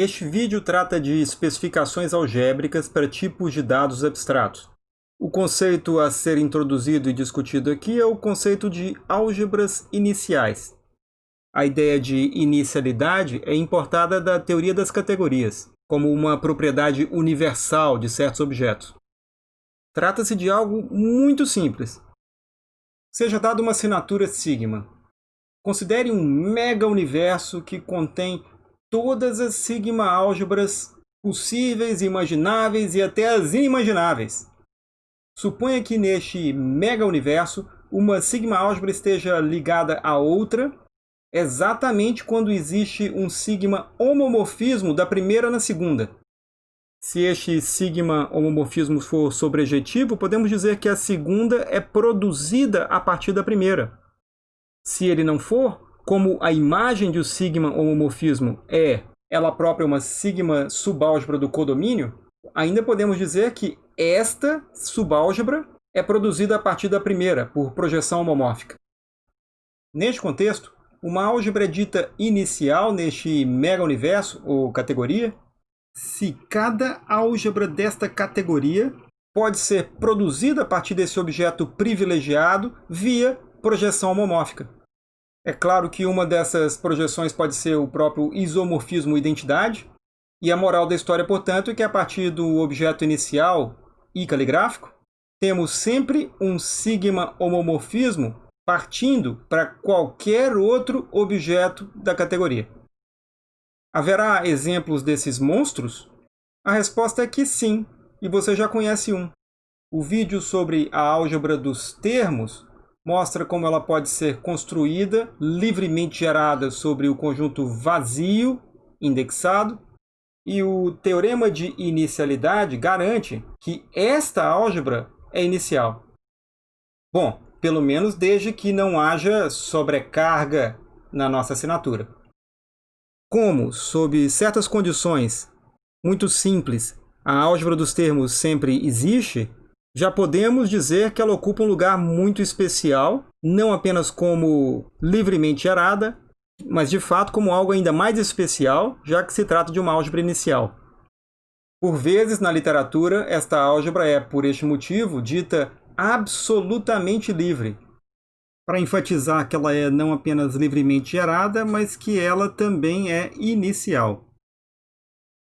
Este vídeo trata de especificações algébricas para tipos de dados abstratos. O conceito a ser introduzido e discutido aqui é o conceito de álgebras iniciais. A ideia de inicialidade é importada da teoria das categorias, como uma propriedade universal de certos objetos. Trata-se de algo muito simples. Seja dada uma assinatura sigma. Considere um mega-universo que contém todas as sigma-álgebras possíveis, imagináveis e até as inimagináveis. Suponha que neste mega-universo uma sigma-álgebra esteja ligada a outra exatamente quando existe um sigma homomorfismo da primeira na segunda. Se este sigma homomorfismo for sobrejetivo, podemos dizer que a segunda é produzida a partir da primeira. Se ele não for, como a imagem de um sigma homomorfismo é ela própria uma sigma subálgebra do codomínio, ainda podemos dizer que esta subálgebra é produzida a partir da primeira, por projeção homomórfica. Neste contexto, uma álgebra é dita inicial neste mega-universo, ou categoria, se cada álgebra desta categoria pode ser produzida a partir desse objeto privilegiado via projeção homomórfica. É claro que uma dessas projeções pode ser o próprio isomorfismo identidade, e a moral da história, portanto, é que a partir do objeto inicial e caligráfico, temos sempre um sigma homomorfismo partindo para qualquer outro objeto da categoria. Haverá exemplos desses monstros? A resposta é que sim, e você já conhece um. O vídeo sobre a álgebra dos termos mostra como ela pode ser construída, livremente gerada sobre o conjunto vazio, indexado, e o teorema de inicialidade garante que esta álgebra é inicial. Bom, pelo menos desde que não haja sobrecarga na nossa assinatura. Como, sob certas condições muito simples, a álgebra dos termos sempre existe, já podemos dizer que ela ocupa um lugar muito especial, não apenas como livremente gerada, mas de fato como algo ainda mais especial, já que se trata de uma álgebra inicial. Por vezes, na literatura, esta álgebra é, por este motivo, dita absolutamente livre, para enfatizar que ela é não apenas livremente gerada, mas que ela também é inicial.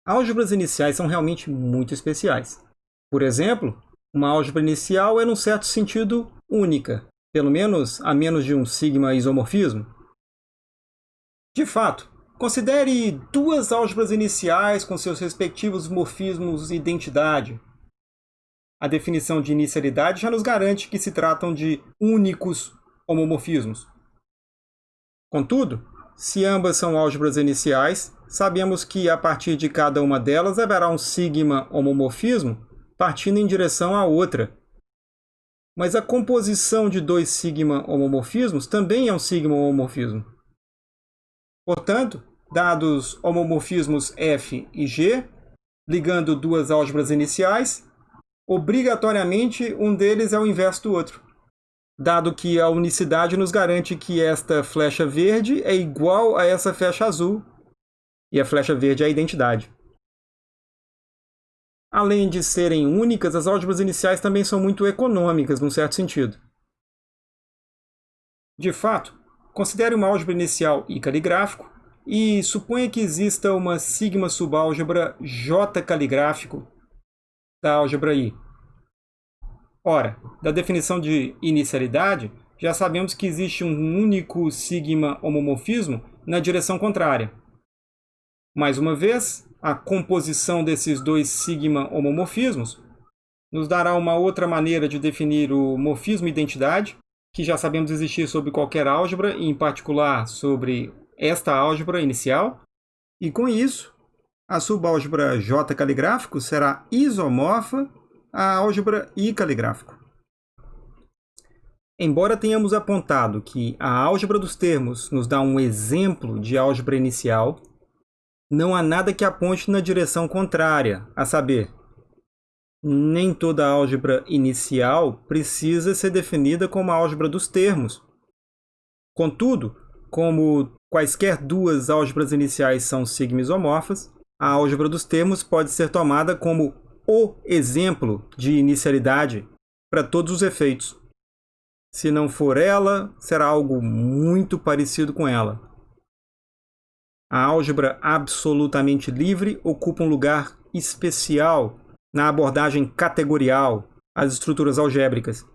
Álgebras iniciais são realmente muito especiais. Por exemplo, uma álgebra inicial é, num certo sentido, única, pelo menos a menos de um sigma isomorfismo. De fato, considere duas álgebras iniciais com seus respectivos morfismos e identidade. A definição de inicialidade já nos garante que se tratam de únicos homomorfismos. Contudo, se ambas são álgebras iniciais, sabemos que a partir de cada uma delas haverá um sigma homomorfismo partindo em direção à outra. Mas a composição de dois sigma homomorfismos também é um sigma homomorfismo. Portanto, dados homomorfismos F e G, ligando duas álgebras iniciais, obrigatoriamente um deles é o inverso do outro, dado que a unicidade nos garante que esta flecha verde é igual a essa flecha azul, e a flecha verde é a identidade. Além de serem únicas, as álgebras iniciais também são muito econômicas, num certo sentido. De fato, considere uma álgebra inicial I caligráfico e suponha que exista uma sigma subálgebra J caligráfico da álgebra I. Ora, da definição de inicialidade, já sabemos que existe um único sigma homomorfismo na direção contrária. Mais uma vez, a composição desses dois sigma homomorfismos nos dará uma outra maneira de definir o morfismo identidade, que já sabemos existir sobre qualquer álgebra, e em particular sobre esta álgebra inicial. E com isso, a subálgebra J caligráfico será isomorfa à álgebra I caligráfico. Embora tenhamos apontado que a álgebra dos termos nos dá um exemplo de álgebra inicial, não há nada que aponte na direção contrária, a saber, nem toda álgebra inicial precisa ser definida como a álgebra dos termos. Contudo, como quaisquer duas álgebras iniciais são sigma isomorfas, A álgebra dos termos pode ser tomada como o exemplo de inicialidade para todos os efeitos. Se não for ela, será algo muito parecido com ela. A álgebra absolutamente livre ocupa um lugar especial na abordagem categorial às estruturas algébricas.